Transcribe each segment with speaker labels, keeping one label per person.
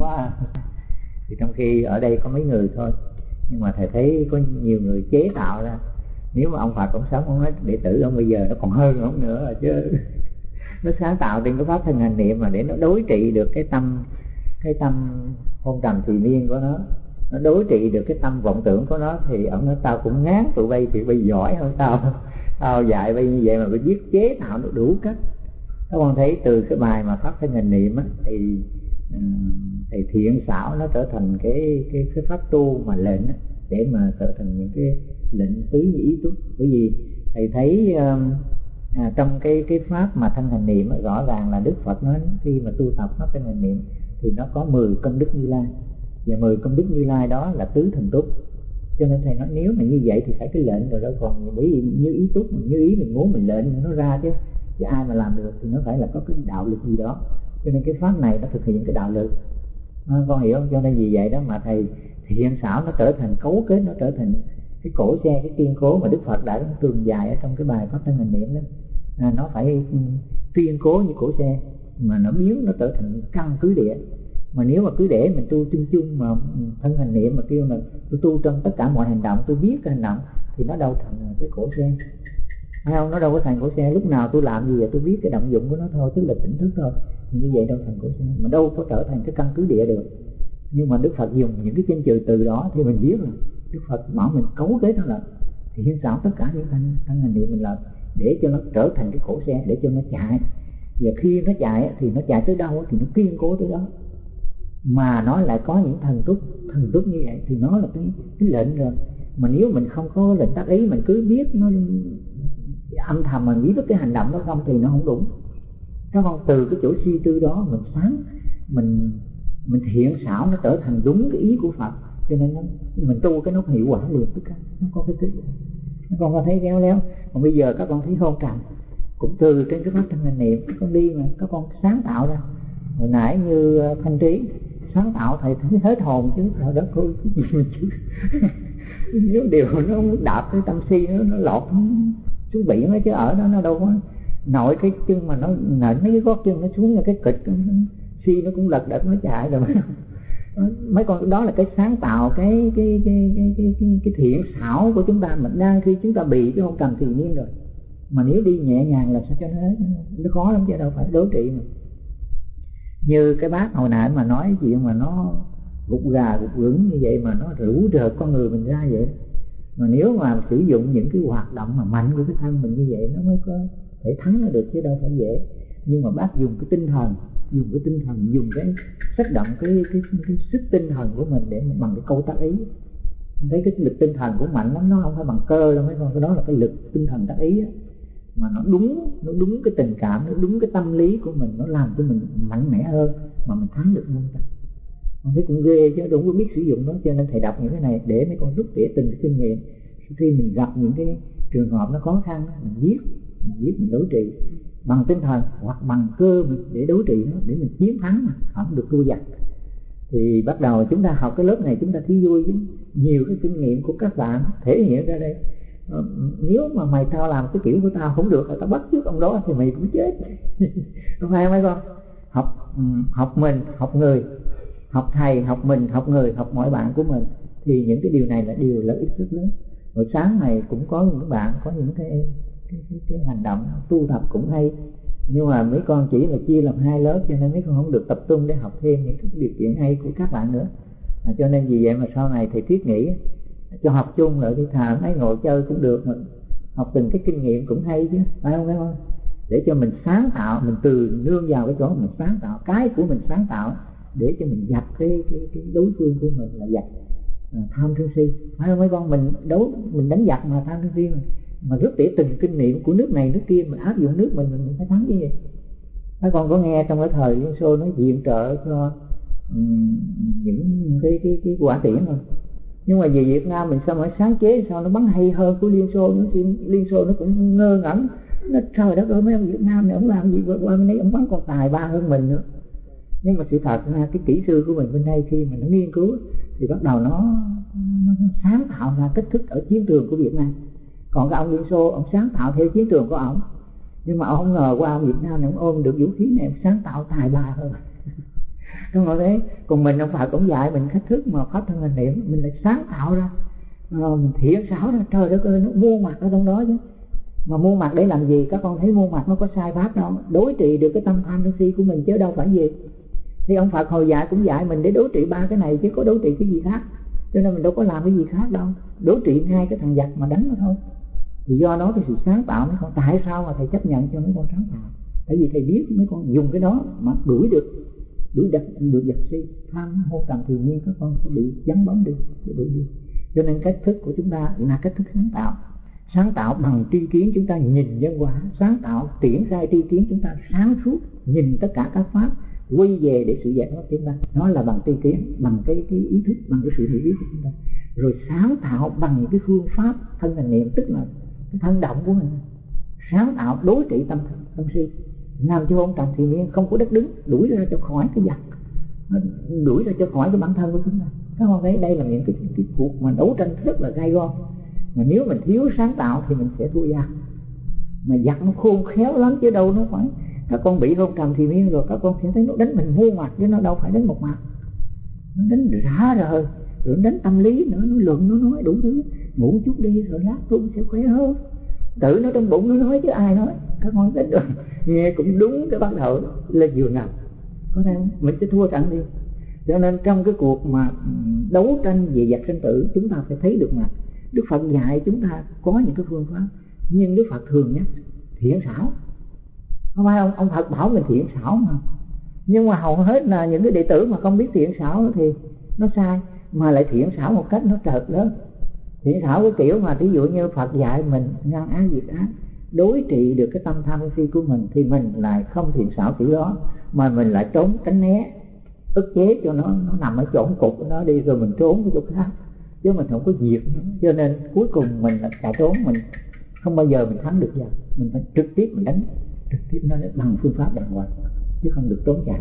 Speaker 1: quá. Thì trong khi ở đây có mấy người thôi nhưng mà thầy thấy có nhiều người chế tạo ra. Nếu mà ông Phật cũng sống ông nói đệ tử ông bây giờ nó còn hơn ông nữa rồi chứ. Nó sáng tạo trên cái pháp thân hành niệm mà để nó đối trị được cái tâm cái tâm hôn trầm thì miên của nó. Nó đối trị được cái tâm vọng tưởng của nó thì ông nói tao cũng ngán tụi bay thì bay giỏi hơn tao. Tao dạy bay như vậy mà phải biết chế tạo nó đủ cách. Các con thấy từ cái bài mà pháp thân hành niệm á, thì thì thiện xảo nó trở thành cái cái cái pháp tu mà lệnh á, để mà trở thành những cái lệnh tứ như ý túc bởi vì thầy thấy à, trong cái cái pháp mà thân hành niệm rõ ràng là đức phật nói khi mà tu tập pháp thân hành niệm thì nó có 10 công đức như lai. Và 10 công đức như lai đó là tứ thần túc cho nên thầy nói nếu mà như vậy thì phải cái lệnh rồi đâu còn bởi vì như ý túc như ý mình muốn mình lệnh nó ra chứ. Chứ ai mà làm được thì nó phải là có cái đạo lực gì đó. Cho nên cái pháp này nó thực hiện cái đạo lực. Ờ, con hiểu không cho nên vì vậy đó mà thầy hiện xảo nó trở thành cấu kết nó trở thành cái cổ xe cái kiên cố mà đức phật đã tường dài ở trong cái bài pháp thân hành niệm đó. À, nó phải ừ, kiên cố như cổ xe mà nó biến nó trở thành căn cứ địa. Mà nếu mà cứ để mình tu chung chung mà thân hành niệm mà kêu là tôi tu trong tất cả mọi hành động tôi biết cái hành động thì nó đâu thành cái cổ xe hay không nó đâu có thành cổ xe, lúc nào tôi làm gì vậy tôi biết cái động dụng của nó thôi, tức là tỉnh thức thôi. Như vậy đâu thành cổ xe, mà đâu có trở thành cái căn cứ địa được. Nhưng mà đức phật dùng những cái chân trừ từ đó thì mình biết là đức phật bảo mình cấu kết nó là thì hiến xảo tất cả những thanh thanh hành niệm mình làm để cho nó trở thành cái cổ xe, để cho nó chạy. Và khi nó chạy thì nó chạy tới đâu thì nó kiên cố tới đó. Mà nó lại có những thần túc thần túc như vậy thì nó là cái cái lệnh rồi. Mà nếu mình không có lệnh tác ý, mình cứ biết nó âm thầm mình biết được cái hành động đó không thì nó không đúng. Các con từ cái chỗ suy tư đó mình sáng mình mình thiện xảo nó trở thành đúng cái ý của phật. Cho nên nó mình tu cái nó hiệu quả liền tất cả nó có cái tích các con có thấy khéo léo. Còn bây giờ các con thấy hôn trầm cũng từ trên cái pháp thân hành niệm các con đi mà các con sáng tạo ra. Hồi nãy như ờ, thanh trí sáng tạo thầy thấy hết hồn chứ trời đất ơi cái gì mà chứ? Nếu điều nó đạp cái tâm si nó, nó lọt xuống biển đó chứ ở đó nó đâu có nội cái chân mà nó nện mấy cái gót chân nó xuống là cái kịch si nó cũng lật đật nó chạy rồi. Mấy con đó là cái sáng tạo cái cái cái cái cái, cái, cái thiện xảo của chúng ta. Mình đang khi chúng ta bị cái không cần thì nhiên rồi. Mà nếu đi nhẹ nhàng là sao cho nó hết nó khó lắm chứ đâu phải đối trị mà. Như cái bác hồi nãy mà nói chuyện mà nó gục gà gục gững như vậy mà nó rủ rợt con người mình ra vậy mà nếu mà sử dụng những cái hoạt động mà mạnh của cái thân mình như vậy nó mới có thể thắng nó được chứ đâu phải dễ. Nhưng mà bác dùng cái tinh thần dùng cái tinh thần dùng cái tác động cái cái, cái, cái sức tinh thần của mình để mà bằng cái câu tác ý. Không thấy cái lực tinh thần của mạnh lắm nó không phải bằng cơ đâu mấy con cái đó là cái lực tinh thần tác ý á. Mà nó đúng nó đúng cái tình cảm nó đúng cái tâm lý của mình nó làm cho mình mạnh mẽ hơn mà mình thắng được hơn ta con thấy cũng ghê chứ đúng có biết sử dụng nó, cho nên thầy đọc những cái này để mấy con rút tỉa từng cái kinh nghiệm. Khi mình gặp những cái trường hợp nó khó khăn mình viết mình viết, mình đối trị bằng tinh thần hoặc bằng cơ mình để đối trị nó, để mình chiến thắng mà, không được thua giặc thì bắt đầu chúng ta học cái lớp này chúng ta thấy vui chứ. Nhiều cái kinh nghiệm của các bạn thể hiện ra đây. Ờ, nếu mà mày tao làm cái kiểu của tao không được là tao bắt trước ông đó thì mày cũng chết. Không phải mấy con? Học ừ, học mình, học người học thầy học mình học người học mọi bạn của mình thì những cái điều này là điều lợi ích rất lớn. Buổi sáng này cũng có những bạn có những cái cái, cái, cái hành động tu tập cũng hay. Nhưng mà mấy con chỉ là chia làm hai lớp cho nên mấy con không được tập trung để học thêm những cái điều kiện hay của các bạn nữa. À, cho nên vì vậy mà sau này thầy thiết nghĩ cho học chung lại đi thà mấy ngồi chơi cũng được mà. Học từng cái kinh nghiệm cũng hay chứ phải không phải không? Để cho mình sáng tạo mình từ nương vào cái chỗ mình sáng tạo cái của mình sáng tạo để cho mình dập cái cái, cái đối phương của mình là dập à, tham sân si. Phải không? Mấy con mình đấu mình đánh giặc mà tham sân si mà mà rút tỉa từng kinh nghiệm của nước này nước kia mình áp dụng nước mình mình phải thắng chứ gì mấy con có nghe trong cái thời liên xô nó viện trợ cho um, những cái cái cái quả tiễn không nhưng mà về Việt Nam mình sao mà sáng chế sao nó bắn hay hơn của Liên Xô nó Liên Xô nó cũng ngơ ngẩn. Nó trời đất ơi mấy ông Việt Nam này ông làm gì qua bên đấy ông bắn còn tài ba hơn mình nữa nhưng mà sự thật là cái kỹ sư của mình bên đây khi mà nó nghiên cứu thì bắt đầu nó, nó sáng tạo ra cách thức ở chiến trường của Việt Nam. Còn cái ông Liên Xô ông sáng tạo theo chiến trường của ông. Nhưng mà ông không ngờ qua ông Việt Nam này ông ôm được vũ khí này ông sáng tạo tài ba hơn. Đúng không? Đấy còn mình ông phật cũng dạy mình cách thức mà pháp thân hình niệm mình lại sáng tạo ra. Rồi mình thiện xảo ra trời đất ơi nó mua mặt ở trong đó chứ. Mà mua mặt để làm gì? Các con thấy mua mặt nó có sai pháp đâu. Đối trị được cái tâm tham sân si của mình chứ đâu phải gì thì ông phật hồi dạy cũng dạy mình để đối trị ba cái này chứ có đối trị cái gì khác. Cho nên mình đâu có làm cái gì khác đâu. Đối trị ngay cái thằng giặc mà đánh nó thôi. Thì do đó cái sự sáng tạo mấy con tại sao mà thầy chấp nhận cho mấy con sáng tạo? Tại vì thầy biết mấy con dùng cái đó mà đuổi được, đuổi đặt được giặc si. Tham hô tầm thì nhiên các con sẽ bị vắng bóng đi, sẽ bị đi. Cho nên cách thức của chúng ta là cách thức sáng tạo. Sáng tạo bằng tri kiến chúng ta nhìn nhân quả. Sáng tạo, triển khai tri kiến chúng ta sáng suốt, nhìn tất cả các pháp quay về để sự giải thoát chúng ta. Nó là bằng tư kiến bằng cái cái ý thức bằng cái sự hiểu biết của chúng ta. Rồi sáng tạo bằng cái phương pháp thân hành niệm tức là cái thân động của mình. Sáng tạo đối trị tâm tâm si. Làm cho ông trần thì miên không có đất đứng đuổi ra cho khỏi cái giặc. Đuổi ra cho khỏi cái bản thân của chúng ta. Các con thấy đây là những cái, cái cuộc mà đấu tranh rất là gai go. Mà nếu mình thiếu sáng tạo thì mình sẽ thua giặc. Mà giặc nó khôn khéo lắm chứ đâu nó phải các con bị hôn trầm thì miên rồi, các con sẽ thấy nó đánh mình mua mặt chứ nó đâu phải đánh một mặt. Nó đánh rã rồi rồi đánh tâm lý nữa, nó luận, nó nói đủ thứ. Ngủ chút đi, rồi lát tôi sẽ khỏe hơn. Tự nó trong bụng nó nói chứ ai nói, các con biết được. Nghe cũng đúng cái bắt đầu là vừa nằm có thể mình sẽ thua trận đi. Cho nên trong cái cuộc mà đấu tranh về giặc sinh tử, chúng ta phải thấy được mà. Đức phật dạy chúng ta có những cái phương pháp, nhưng đức phật thường nhắc, thiện xảo không phải ông ông phật bảo mình thiện xảo mà. Nhưng mà hầu hết là những cái đệ tử mà không biết thiện xảo thì nó sai, mà lại thiện xảo một cách nó trợt lớn. Thiện xảo cái kiểu mà ví dụ như phật dạy mình ngăn ác diệt ác, đối trị được cái tâm tham si của mình thì mình lại không thiện xảo kiểu đó, mà mình lại trốn tránh né, ức chế cho nó nó nằm ở chỗ cục của nó đi rồi mình trốn cái chỗ khác. Chứ mình không có diệt cho nên cuối cùng mình chạy trốn, mình không bao giờ mình thắng được giờ. Mình phải trực tiếp mình đánh trực tiếp nó bằng phương pháp đàng hoàng, chứ không được trốn chạy.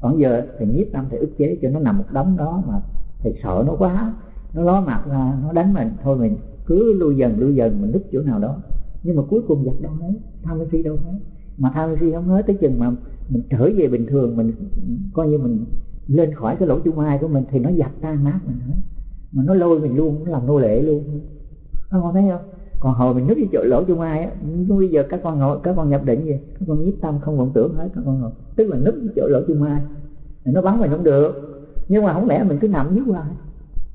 Speaker 1: Còn giờ thì nhiếp tâm thì ức chế cho nó nằm một đống đó mà thầy sợ nó quá, nó ló mặt ra, nó đánh mình. Thôi mình cứ lui dần lui dần, mình núp chỗ nào đó. Nhưng mà cuối cùng giặt đâu hết, tham si đâu hết. Mà tham si không hết, tới chừng mà mình trở về bình thường, mình coi như mình lên khỏi cái lỗ chung mai của mình thì nó dập tan nát mình hết. Mà nó lôi mình luôn, nó làm nô lệ luôn. Không con thấy không? Còn hồi mình núp cái chỗ lỗ chu ai á bây giờ các con ngồi các con nhập định gì các con nhiếp tâm không vọng tưởng hết các con ngồi. Tức là núp cái chỗ lỗ chu ai, nó bắn mình không được. Nhưng mà không lẽ mình cứ nằm dưới hoài?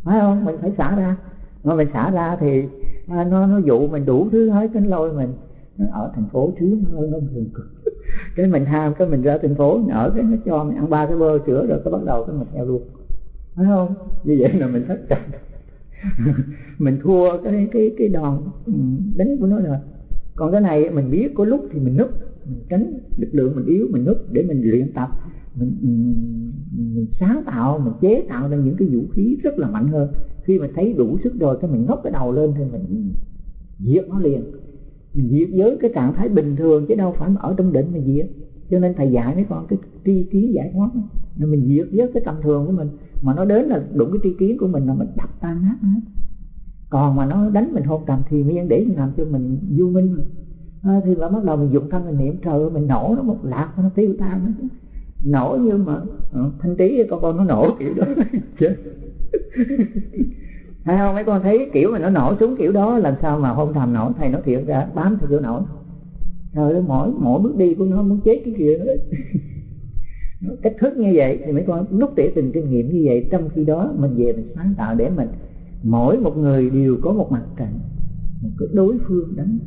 Speaker 1: Phải không? Mình phải xả ra. Mà mình xả ra thì à, nó nó dụ mình đủ thứ hết cái lôi mình. Nó ở thành phố trước nó nó thường cực cái mình ham cái mình ra thành phố ở cái nó cho mình ăn ba cái bơ sữa rồi cái bắt đầu cái mình theo luôn. Phải không? Như vậy là mình thất trận mình thua cái cái cái đòn ừ, đánh của nó rồi. Còn cái này mình biết có lúc thì mình núp mình tránh lực lượng mình yếu mình núp để mình luyện tập. Mình, ừ, mình sáng tạo mình chế tạo ra những cái vũ khí rất là mạnh hơn. Khi mình thấy đủ sức rồi cái mình ngóc cái đầu lên thì mình diệt nó liền. Mình diệt với cái trạng thái bình thường chứ đâu phải ở trong định mình diệt. Cho nên thầy dạy mấy con cái tri kiến giải thoát nên mình diệt với cái tầm thường của mình mà nó đến là đụng cái tri kiến của mình là mình đập tan nát hết. Còn mà nó đánh mình hôn trầm thì miên để làm cho mình vô minh. À, thì mà bắt đầu mình dụng thân mình niệm trời ơi mình nổ nó một lạc nó tiêu tan nó nổ như mà ờ, thanh trí con con nó nổ kiểu đó. Chết. Hay không? Mấy con thấy kiểu mà nó nổ xuống kiểu đó làm sao mà hôn thầm nổ thầy nó thiệt ra bám theo kiểu nổ. trời ơi mỗi mỗi bước đi của nó muốn chết cái kia hết cách thức như vậy, thì mấy con nút tỉa từng kinh nghiệm như vậy. Trong khi đó, mình về mình sáng tạo để mình, mỗi một người đều có một mặt trận, một cái đối phương đánh.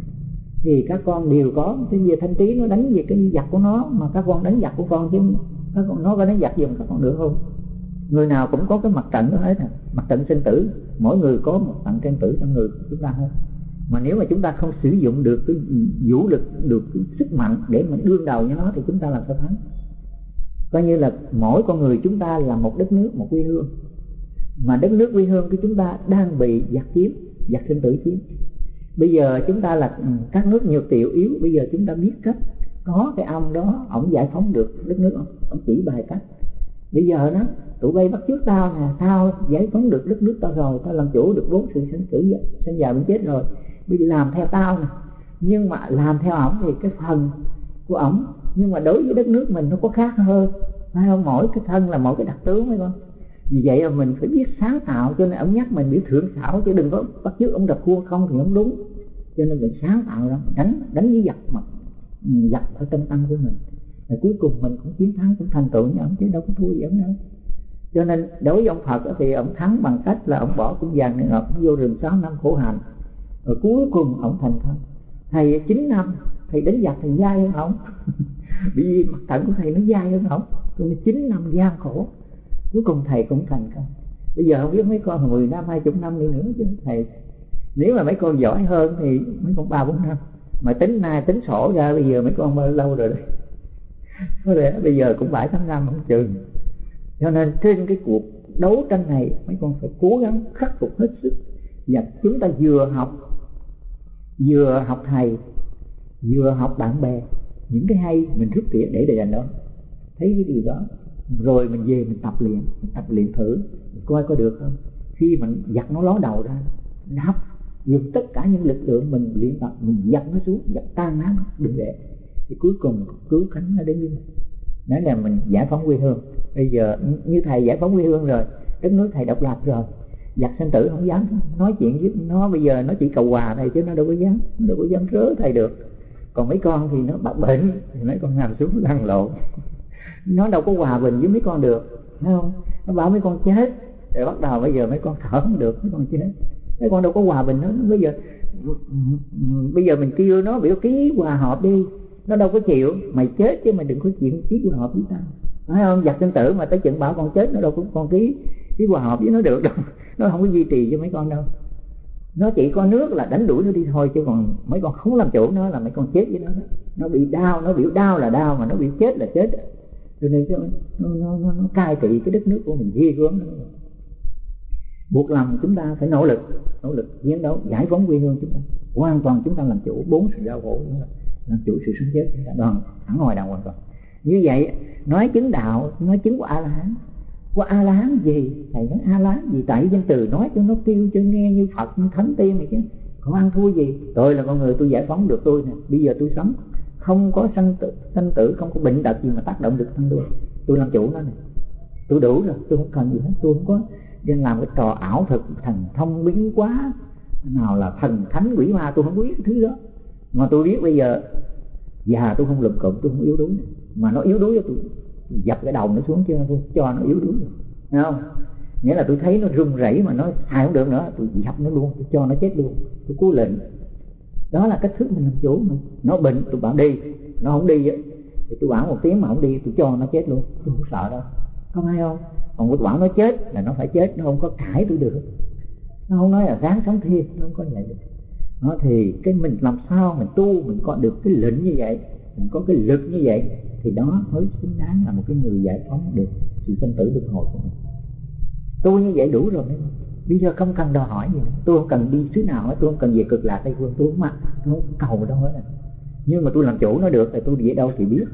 Speaker 1: Thì các con đều có cái gì thanh trí nó đánh về cái giặc của nó, mà các con đánh giặc của con chứ, các con, nó có đánh giặc giùm các con được không? Người nào cũng có cái mặt trận đó hết à. Mặt trận sinh tử, mỗi người có một mặt trận sinh tử trong người của chúng ta hết. Mà nếu mà chúng ta không sử dụng được cái vũ lực, được cái sức mạnh để mà đương đầu với nó, thì chúng ta làm sao thắng? Coi như là mỗi con người chúng ta là một đất nước một quê hương. Mà đất nước quê hương của chúng ta đang bị giặc chiếm giặc sinh tử chiếm. Bây giờ chúng ta là ừ, các nước nhiều tiểu yếu bây giờ chúng ta biết cách có cái ông đó ổng giải phóng được đất nước ông, ông chỉ bài cách. Bây giờ đó tụi bay bắt trước tao nè tao giải phóng được đất nước tao rồi tao làm chủ được bốn sự sinh tử sinh già bệnh chết rồi bây giờ làm theo tao nè. Nhưng mà làm theo ổng thì cái phần của ổng nhưng mà đối với đất nước mình nó có khác hơn. Phải không? Mỗi cái thân là mỗi cái đặc tướng mấy con vì vậy là mình phải biết sáng tạo, cho nên ông nhắc mình biết thượng xảo chứ đừng có bắt chước ông đập cua không thì không đúng. Cho nên mình sáng tạo ra, đánh đánh với giặc mà ừ, giặc ở trong tâm của mình. Và cuối cùng mình cũng chiến thắng, cũng thành tựu như ông, chứ đâu có thua gì ông đâu. Cho nên đối với ông Phật thì ông thắng bằng cách là ông bỏ cũng vàng ngọc vô rừng sáu năm khổ hạnh. Rồi cuối cùng ông thành công thầy chín năm, thầy đánh giặc, thầy dai hơn ông. vì mặt thận của thầy nó dai hơn không? Tôi chín năm gian khổ. Cuối cùng thầy cũng thành công. Bây giờ không biết mấy con mười năm, hai chục năm đi nữa chứ thầy. Nếu mà mấy con giỏi hơn thì mấy con ba, bốn năm. Mà tính nay tính sổ ra, bây giờ mấy con bao lâu rồi đấy có lẽ bây giờ cũng bảy, tám năm, không chừng. Cho nên trên cái cuộc đấu tranh này, mấy con phải cố gắng khắc phục hết sức. Và chúng ta vừa học vừa học thầy, vừa học bạn bè những cái hay mình rút tỉa để để dành đó. Thấy cái điều đó, rồi mình về mình tập luyện, mình tập luyện thử, mình coi có được không? Khi mình giặt nó ló đầu ra nắp dùng tất cả những lực lượng mình luyện tập, mình giặt nó xuống, giặt tan nát, đừng để. Thì cuối cùng cứu cánh nó đến như nói là mình giải phóng quê hương. Bây giờ, như thầy giải phóng quê hương rồi đất nước thầy độc lập rồi. Giặc sinh tử không dám nói chuyện với, nó bây giờ nó chỉ cầu hòa thầy chứ nó đâu có dám, nó đâu có dám rớ thầy được còn mấy con thì nó bạc bệnh, thì mấy con nằm xuống lăn lộn. Nó đâu có hòa bình với mấy con được, thấy không? Nó bảo mấy con chết, rồi bắt đầu bây giờ mấy con thở không được, mấy con chết. Mấy con đâu có hòa bình nó bây giờ bây giờ mình kêu nó biểu ký hòa hợp đi, nó đâu có chịu. Mày chết chứ mày đừng có chuyện ký hòa hợp với tao. Phải không? Giặc sinh tử mà tới chừng bảo con chết, nó đâu cũng con ký ký hòa hợp với nó được đâu. Nó không có duy trì cho mấy con đâu nó chỉ có nước là đánh đuổi nó đi thôi chứ còn mấy con không làm chủ nó là mấy con chết với nó đó. nó bị đau nó biểu đau là đau mà nó bị chết là chết. Cho nên nó nó, nó, nó, nó cai trị cái đất nước của mình ghê gớm buộc lòng chúng ta phải nỗ lực nỗ lực chiến đấu giải phóng quê hương chúng ta. Hoàn toàn chúng ta làm chủ bốn sự đau khổ chúng ta làm chủ sự sống chết. Chúng ta đoàn thẳng ngoài đạo hoàn toàn như vậy nói chứng đạo nói chứng của a la hán của a la hán gì? Thầy nói a la hán gì? Tại danh từ nói cho nó kêu cho nghe như phật như thánh tiên này chứ. Không ăn thua gì. Tôi là con người tôi giải phóng được tôi nè. Bây giờ tôi sống. Không có sanh tử, sanh tử không có bệnh tật gì mà tác động được thân tôi. Tôi làm chủ nó này tôi đủ rồi. Tôi không cần gì hết. Tôi không có nên làm cái trò ảo thực thần thông biến quá nào là thần thánh quỷ ma. Tôi không biết cái thứ đó. Mà tôi biết bây giờ già tôi không lùm cụm tôi không yếu đuối mà nó yếu đuối tôi dập cái đầu nó xuống chứ tôi cho nó yếu đuối. Thấy không? Nghĩa là tôi thấy nó run rẩy mà nó xài không được nữa, tôi dập nó luôn, tôi cho nó chết luôn, tôi cố lệnh. Đó là cách thức mình làm chủ mình nó bệnh, tôi bảo đi, nó không đi thì tôi bảo một tiếng mà không đi, tôi cho nó chết luôn, tôi không sợ đâu. Không hay không? Còn tôi bảo nó chết là nó phải chết, nó không có cãi tôi được. Nó không nói là ráng sống thiệt, nó không có vậy. Được nó thì cái mình làm sao mình tu, mình có được cái lệnh như vậy mình có cái lực như vậy, thì đó mới xứng đáng là một cái người giải phóng được sự sinh tử luân hồi của mình. Tôi như vậy đủ rồi đấy bây giờ không cần đòi hỏi gì nữa. Tôi không cần đi xứ nào hết, tôi không cần về cực lạc tây phương, tôi không mà tôi không cầu đâu hết à. nhưng mà tôi làm chủ nó được thì tôi về đâu thì biết.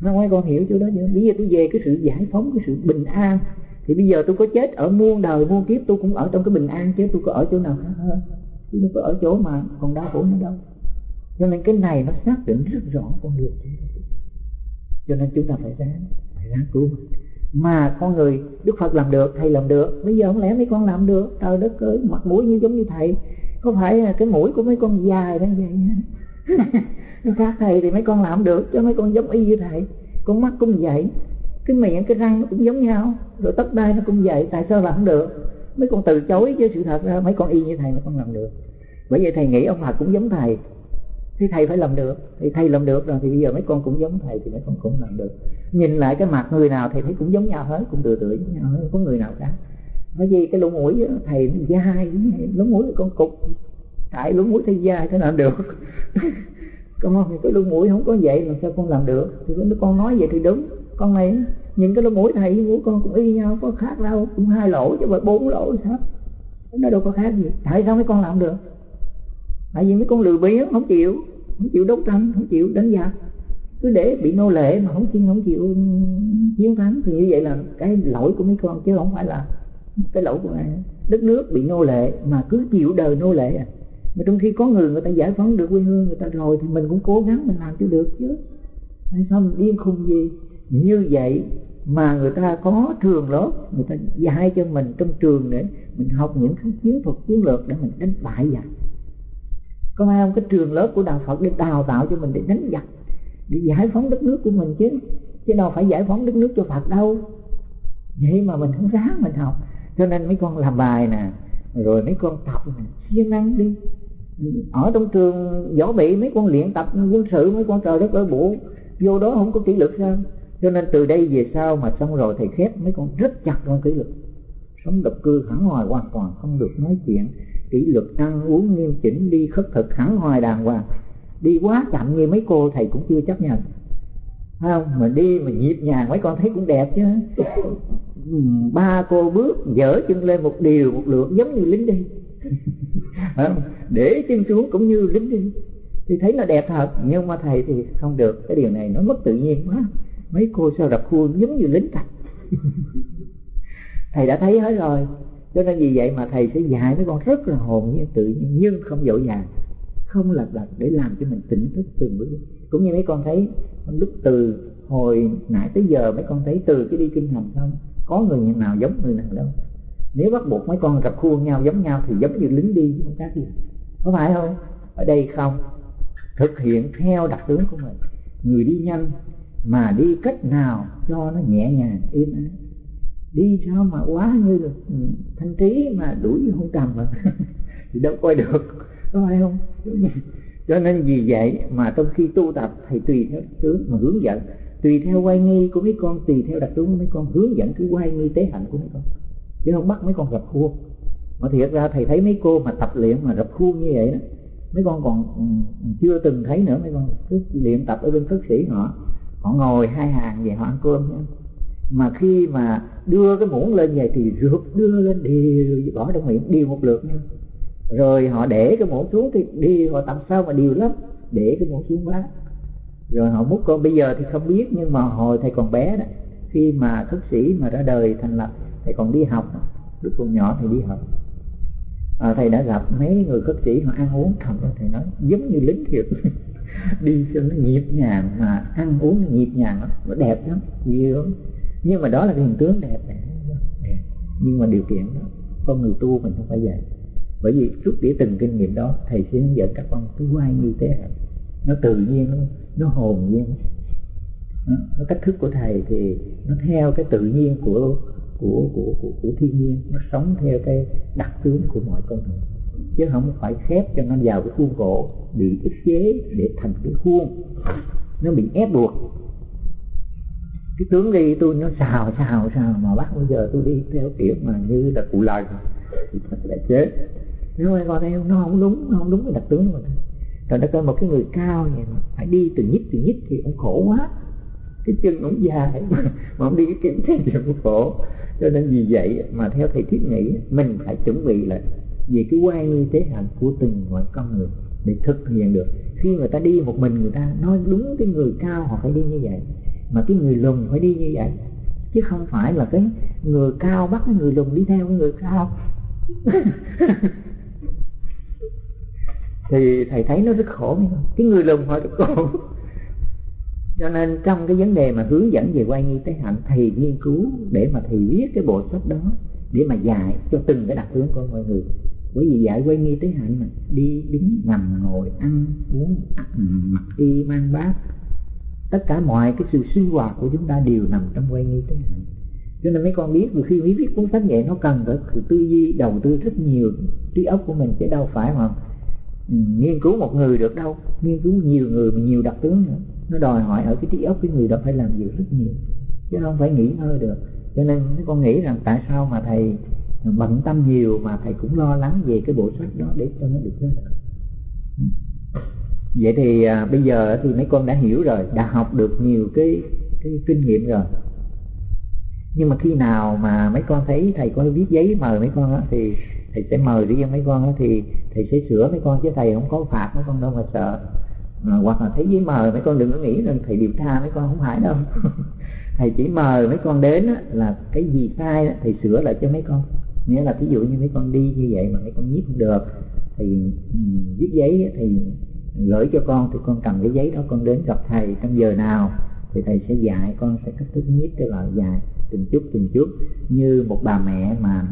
Speaker 1: Nó nói, con hiểu chỗ đó chưa? Bây giờ tôi về cái sự giải phóng, cái sự bình an, thì bây giờ tôi có chết ở muôn đời, muôn kiếp, tôi cũng ở trong cái bình an chứ, tôi có ở chỗ nào khác hơn? Tôi đâu có ở chỗ mà còn đau khổ nữa đâu cho nên cái này nó xác định rất rõ con đường chúng ta cho nên chúng ta phải ráng phải ráng cứu. Mình mà con người đức phật làm được, thầy làm được, bây giờ không lẽ mấy con làm được? Trời đất ơi, mặt mũi như giống như thầy. Có phải cái mũi của mấy con dài đó vậy khác thầy thì mấy con làm được, chứ mấy con giống y như thầy. Con mắt cũng vậy, cái miệng, cái răng nó cũng giống nhau. Rồi tóc đai nó cũng vậy, tại sao làm không được? Mấy con từ chối chứ sự thật ra mấy con y như thầy mà con làm được. Bởi vậy thầy nghĩ ông Phật cũng giống thầy thì thầy phải làm được. Thì thầy làm được rồi thì bây giờ mấy con cũng giống thầy thì mấy con cũng làm được. Nhìn lại cái mặt người nào thầy thấy cũng giống nhau hết, cũng tựa tựa giống nhau hết có người nào cả bởi vì cái lỗ mũi thầy nó dai lỗ mũi con cục. Tại lỗ mũi thầy dai thế nào được? Con thì cái lỗ mũi không có vậy làm sao con làm được? Thì con nói vậy thì đúng. Con này nhìn cái lỗ mũi thầy của con cũng y nhau, có khác đâu. Cũng hai lỗ chứ mà bốn lỗ sao? Nó đâu có khác gì. Tại sao mấy con làm được? Tại vì mấy con lười biếng, không chịu không chịu đấu tranh không chịu đánh giặc cứ để bị nô lệ mà không chịu không chịu ừ, chiến thắng thì như vậy là cái lỗi của mấy con, chứ không phải là cái lỗi của đất nước bị nô lệ mà cứ chịu đời nô lệ à. Mà trong khi có người người ta giải phóng được quê hương, người ta rồi thì mình cũng cố gắng mình làm cho được chứ. Tại sao mình điên khùng gì? Như vậy mà người ta có trường lớp người ta dạy cho mình trong trường để mình học những cái chiến thuật chiến lược để mình đánh bại giặc có ai không? Cái trường lớp của đạo phật để đào tạo cho mình, để đánh giặc, để giải phóng đất nước của mình chứ. Chứ đâu phải giải phóng đất nước cho phật đâu. Vậy mà mình không ráng mình học. Cho nên mấy con làm bài nè, rồi mấy con tập nè, siêng năng đi. Ở trong trường võ bị, mấy con luyện tập, quân sự, mấy con trời đất ơi bộ vô đó không có kỷ luật sao? Cho nên từ đây về sau mà xong rồi thầy khép, mấy con rất chặt con kỷ luật. Sống độc cư hẳn hoài hoàn toàn, không được nói chuyện kỷ luật ăn uống nghiêm chỉnh, đi khất thực hẳn hoài đàng hoàng. Đi quá chậm như mấy cô thầy cũng chưa chấp nhận. Không? Mà đi mà nhịp nhàng, mấy con thấy cũng đẹp chứ. Ừ, ba cô bước dở chân lên một điều, một lượt, giống như lính đi. Không? để chân xuống cũng như lính đi. Thì thấy nó đẹp thật, nhưng mà thầy thì không được. Cái điều này nó mất tự nhiên quá. Mấy cô sao rập khuôn giống như lính thật? Thầy đã thấy hết rồi cho nên vì vậy mà thầy sẽ dạy mấy con rất là hồn nhiên, tự nhiên, nhưng không dội dàng, không lặp đặt để làm cho mình tỉnh thức từng bước. Cũng như mấy con thấy lúc từ hồi nãy tới giờ, mấy con thấy từ cái đi kinh hành không, có người nào giống người nào đâu. Nếu bắt buộc mấy con gặp khuôn nhau giống nhau thì giống như lính đi, không khác gì. Có phải không? Ở đây không. Thực hiện theo đặc tướng của mình. Người đi nhanh mà đi cách nào cho nó nhẹ nhàng, êm ái đi sao mà quá như là ừ, thanh trí mà đuổi không cầm mà. Thì đâu coi được. Có phải không? Cho nên vì vậy mà trong khi tu tập, thầy tùy theo tướng mà hướng dẫn. Tùy theo quay nghi của mấy con, tùy theo đặc tướng của mấy con, hướng dẫn cứ quay nghi tế hạnh của mấy con. Chứ không bắt mấy con rập khuôn. Mà thiệt ra thầy thấy mấy cô mà tập luyện mà rập khuôn như vậy đó, mấy con còn ừ, chưa từng thấy nữa mấy con. Cứ luyện tập ở bên cất sĩ họ. Họ ngồi hai hàng về họ ăn cơm mà khi mà đưa cái muỗng lên vậy thì rượt đưa lên đi bỏ trong miệng điều một lượt nha. Rồi họ để cái muỗng xuống thì đi họ tầm sao mà điều lắm để cái muỗng xuống quá, rồi họ múc con bây giờ thì không biết nhưng mà hồi thầy còn bé đó khi mà thức sĩ mà ra đời thành lập thầy còn đi học lúc còn nhỏ thầy đi học. À, thầy đã gặp mấy người khất sĩ họ ăn uống thật thầy nói giống như lính thiệt. Đi cho nó nhịp nhàng mà ăn uống nó nhịp nhàng lắm nó đẹp lắm nhiều nhưng mà đó là cái hình tướng đẹp đẹp. Nhưng mà điều kiện đó con người tu mình không phải vậy. Bởi vì suốt đĩa từng kinh nghiệm đó thầy sẽ hướng dẫn các con cứ quay như thế. Nó tự nhiên nó, nó hồn nhiên. Nó cách thức của thầy thì nó theo cái tự nhiên của của của của, của thiên nhiên. Nó sống theo cái đặc tướng của mọi con người. Chứ không phải khép cho nó vào cái khuôn khổ bị ức chế để thành cái khuôn. Nó bị ép buộc cái tướng đi tôi nó xào xào xào mà bắt bây giờ tôi đi theo kiểu mà như là cụ lời thì thật là chết. Nếu mà con em nó không đúng nó không đúng cái đặc tướng của mình rồi nó coi một cái người cao vậy mà phải đi từ nhích từ nhích thì cũng khổ quá. Cái chân cũng dài mà, mà không đi cái kiếm thì cũng khổ. Cho nên vì vậy mà theo thầy thiết nghĩ mình phải chuẩn bị là về cái quay như thế hạnh của từng loại con người để thực hiện được. Khi người ta đi một mình người ta nói đúng cái người cao họ phải đi như vậy mà cái người lùn phải đi như vậy. Chứ không phải là cái người cao bắt cái người lùn đi theo cái người cao. Thì thầy thấy nó rất khổ cái người lùn họ rất khổ. Cho nên trong cái vấn đề mà hướng dẫn về quay nghi tế hạnh thầy nghiên cứu để mà thầy viết cái bộ sách đó để mà dạy cho từng cái đặc tướng của mọi người. Bởi vì dạy quay nghi tế hạnh mà đi đứng nằm ngồi ăn uống mặc y mang bát tất cả mọi cái sự sinh hoạt của chúng ta đều nằm trong quay nghi tế hạnh cho nên mấy con biết rồi khi mới viết cuốn sách vậy, nó cần phải tư duy, đầu tư rất nhiều, trí óc của mình chứ đâu phải mà ừ, nghiên cứu một người được đâu. Nghiên cứu nhiều người mà nhiều đặc tướng nữa. Nó đòi hỏi ở cái trí óc cái người đó phải làm việc rất nhiều, chứ không phải nghỉ ngơi được. Cho nên mấy con nghĩ rằng tại sao mà thầy bận tâm nhiều mà thầy cũng lo lắng về cái bộ sách đó để cho nó được ra vậy thì à, bây giờ thì mấy con đã hiểu rồi đã học được nhiều cái cái kinh nghiệm rồi. Nhưng mà khi nào mà mấy con thấy thầy có viết giấy mời mấy con đó, thì thầy sẽ mời riêng mấy con đó, thì thầy sẽ sửa mấy con chứ thầy không có phạt mấy con đâu mà sợ. À, hoặc là thấy giấy mời mấy con đừng có nghĩ rằng thầy điều tra mấy con không phải đâu. Thầy chỉ mời mấy con đến á, là cái gì sai đó, thầy sửa lại cho mấy con. Nghĩa là ví dụ như mấy con đi như vậy mà mấy con viết không được thì um, viết giấy thì gửi cho con thì con cầm cái giấy đó con đến gặp thầy. Trong giờ nào thì thầy sẽ dạy, con sẽ cách thức nhiếp cái loại dài từng chút từng chút. Như một bà mẹ mà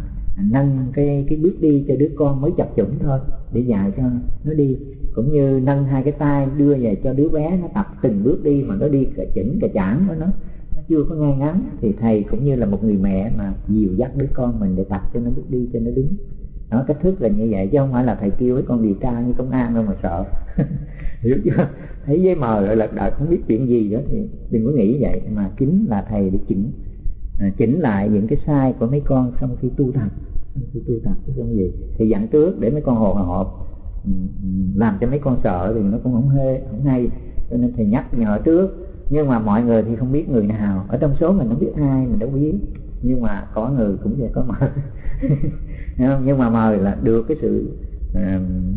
Speaker 1: nâng cái cái bước đi cho đứa con mới chập chủng thôi, để dạy cho nó đi. Cũng như nâng hai cái tay đưa về cho đứa bé nó tập từng bước đi mà nó đi cả chỉnh cả chảng của nó nó chưa có ngay ngắn. Thì thầy cũng như là một người mẹ mà dìu dắt đứa con mình để tập cho nó bước đi cho nó đúng nó cách thức là như vậy chứ không phải là thầy kêu với con điều tra như công an đâu mà sợ. Hiểu chưa? Thấy giấy mờ rồi lật đật không biết chuyện gì đó thì đừng có nghĩ vậy. Mà chính là thầy để chỉnh. À, chỉnh lại những cái sai của mấy con sau khi tu tập. Sau khi tu tập cái gì. Thì dặn trước để mấy con hồ hộp. Ừ, ừ, làm cho mấy con sợ thì nó cũng không hê không hay. Cho nên thầy nhắc nhở trước. Nhưng mà mọi người thì không biết người nào. Ở trong số mình không biết ai mình đâu biết. Nhưng mà có người cũng sẽ có mời nhưng mà mời là được cái sự uh,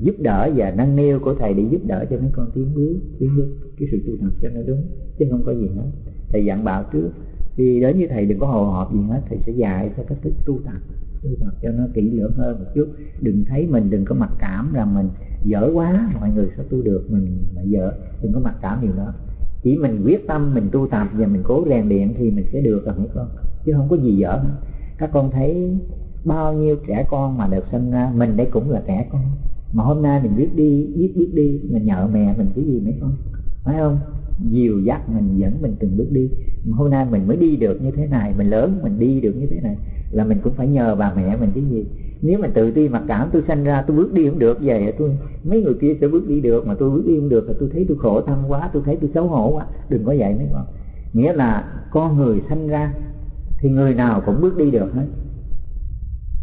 Speaker 1: giúp đỡ và nâng niu của thầy để giúp đỡ cho mấy con tiến bước tiến bước cái sự tu tập cho nó đúng chứ không có gì hết. Thầy dặn bảo trước khi đến với thầy đừng có hồ hộp gì hết thầy sẽ dạy cho cách thức tu tập tu tập cho nó kỹ lưỡng hơn một chút. Đừng thấy mình đừng có mặc cảm là mình dở quá mọi người sẽ tu được mình là dở đừng có mặc cảm điều đó. Chỉ mình quyết tâm mình tu tập và mình cố rèn luyện thì mình sẽ được rồi mấy con chứ không có gì dở hết. Các con thấy bao nhiêu trẻ con mà được sinh ra mình đây cũng là trẻ con. Mà hôm nay mình biết đi biết biết đi mình nhờ mẹ mình cái gì mấy con? Phải không? Dìu dắt mình dẫn mình từng bước đi. Mà hôm nay mình mới đi được như thế này mình lớn mình đi được như thế này là mình cũng phải nhờ bà mẹ mình cái gì? Nếu mà tự ti mặc cảm tôi sanh ra tôi bước đi không được về, tôi mấy người kia sẽ bước đi được mà tôi bước đi không được thì tôi thấy tôi khổ tâm quá tôi thấy tôi xấu hổ quá. Đừng có vậy mấy con. Nghĩa là con người sanh ra thì người nào cũng bước đi được hết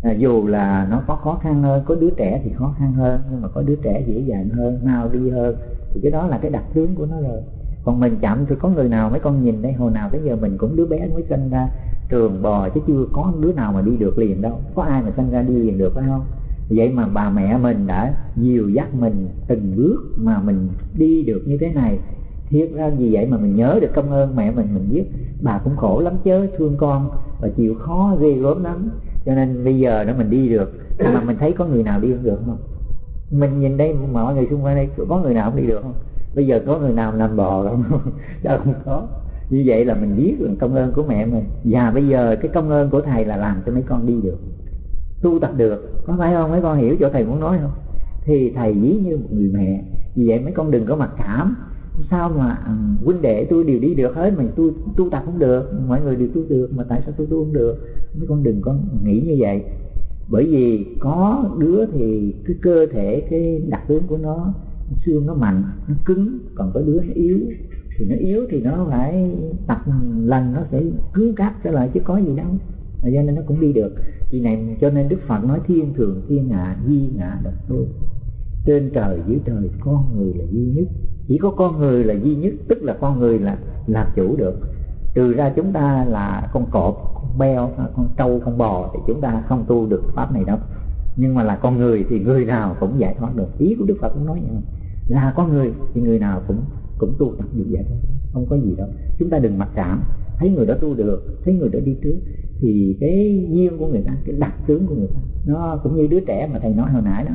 Speaker 1: à, dù là nó có khó khăn hơn có đứa trẻ thì khó khăn hơn nhưng mà có đứa trẻ dễ dàng hơn mau đi hơn thì cái đó là cái đặc tướng của nó rồi. Còn mình chậm thì có người nào mấy con nhìn đây hồi nào tới giờ mình cũng đứa bé mới sinh ra trường bò chứ chưa có đứa nào mà đi được liền đâu. Có ai mà sinh ra đi liền được phải không? Vậy mà bà mẹ mình đã dìu dắt mình từng bước mà mình đi được như thế này. Thiết ra vì vậy mà mình nhớ được công ơn mẹ mình mình biết bà cũng khổ lắm chứ thương con và chịu khó ghê gớm lắm cho nên bây giờ đó mình đi được. Nhưng mà mình thấy có người nào đi không được không? Mình nhìn đây mọi người xung quanh đây, có người nào không đi được không? Bây giờ có người nào làm bò không? Đâu không có. Như vậy là mình biết là công ơn của mẹ mình. Và bây giờ cái công ơn của thầy là làm cho mấy con đi được. Tu tập được. Có phải không? Mấy con hiểu chỗ thầy muốn nói không? Thì thầy ví như một người mẹ. Vì vậy mấy con đừng có mặc cảm sao mà ừ, huynh đệ tôi đều đi được hết mà tôi, tu tập không được, mọi người đều tu được mà tại sao tôi tu không được? Mấy con đừng có nghĩ như vậy. Bởi vì có đứa thì cái cơ thể, cái đặc tướng của nó, xương nó mạnh, nó cứng, còn có đứa nó yếu. Thì nó yếu thì nó phải tập lần, nó sẽ cứng cáp trở lại chứ có gì đâu. Cho nên nó cũng đi được. Vì này, cho nên đức phật nói thiên thường, thiên hạ, di ngã độc thôi trên trời, dưới trời, con người là duy nhất chỉ có con người là duy nhất, tức là con người là làm chủ được. Trừ ra chúng ta là con cọp, con beo, con trâu, con bò thì chúng ta không tu được pháp này đâu. Nhưng mà là con người thì người nào cũng giải thoát được. Ý của đức phật cũng nói vậy. Là con người thì người nào cũng cũng tu tập được vậy thoát. Không có gì đâu. Chúng ta đừng mặc cảm. Thấy người đó tu được, thấy người đó đi trước, thì cái duyên của người ta, cái đặc tướng của người ta, nó cũng như đứa trẻ mà thầy nói hồi nãy đó.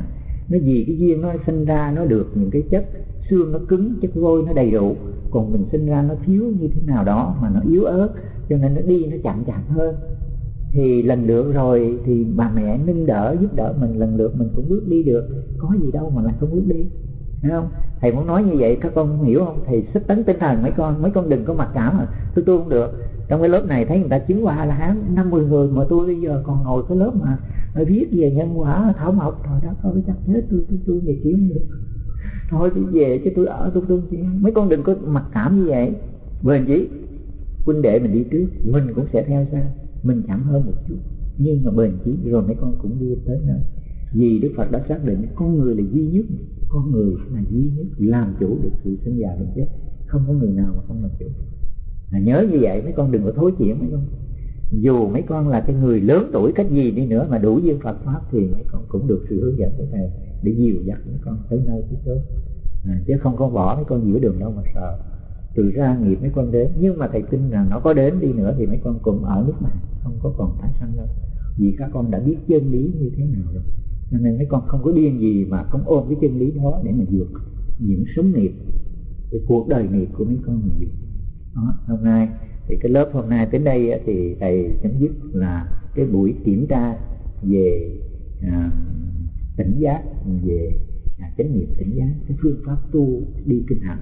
Speaker 1: Nó vì cái duyên nó sinh ra, nó được những cái chất xương nó cứng, chất vôi nó đầy đủ. Còn mình sinh ra nó thiếu như thế nào đó mà nó yếu ớt, cho nên nó đi nó chậm chậm hơn. Thì lần lượt rồi thì bà mẹ nâng đỡ, giúp đỡ mình, lần lượt mình cũng bước đi được. Có gì đâu mà lại không bước đi Thấy không? Thầy muốn nói như vậy, các con hiểu không? Thầy sức tấn tinh thần, mấy con mấy con đừng có mặc cảm mà. Tôi tôi không được. Trong cái lớp này thấy người ta chứng qua là hán năm mười người mà tôi bây giờ còn ngồi cái lớp mà viết về nhân quả, thảo mộc, rồi đó thôi chắc chết tôi tôi tôi về kiếm được thôi tôi về chứ tôi ở tôi tôi mấy con đừng có mặc cảm như vậy. Bền chí huynh đệ mình đi trước mình cũng sẽ theo sau. Mình chậm hơn một chút. Nhưng mà bền chí rồi mấy con cũng đi tới nơi. Vì đức phật đã xác định con người là duy nhất. Con người là duy nhất làm chủ được sự sinh già bệnh chết. Không có người nào mà không làm chủ. À, nhớ như vậy mấy con đừng có thối chuyển mấy con. Dù mấy con là cái người lớn tuổi cách gì đi nữa mà đủ duyên Phật pháp thì mấy con cũng được sự hướng dẫn của thầy để dìu dắt mấy con tới nơi tới chốn. À, chứ không có bỏ mấy con giữa đường đâu mà sợ. Từ ra nghiệp mấy con đến. Nhưng mà thầy tin rằng nó có đến đi nữa thì mấy con cùng ở nước này, không có còn tái sanh đâu. Vì các con đã biết chân lý như thế nào rồi. Cho nên mấy con không có điên gì mà không ôm cái chân lý đó để mà vượt những sống nghiệp cái cuộc đời nghiệp của mấy con mình đó, hôm nay thì cái lớp hôm nay đến đây thì thầy chấm dứt là cái buổi kiểm tra về à, tỉnh giác về à, chánh niệm tỉnh giác cái phương pháp tu đi kinh hành.